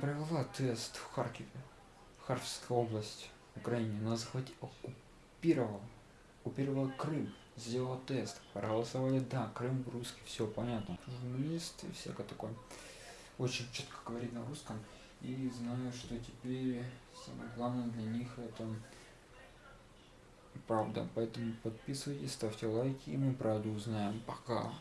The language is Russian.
Провела тест в Харькове, Харьковская область, Украине. Она захватила, оккупировала, оккупировала Крым, сделала тест, проголосовали да, Крым русский, все понятно. Журналист и всякое такое. Очень четко говорит на русском. И знаю, что теперь самое главное для них это правда. Поэтому подписывайтесь, ставьте лайки, и мы правду узнаем. Пока.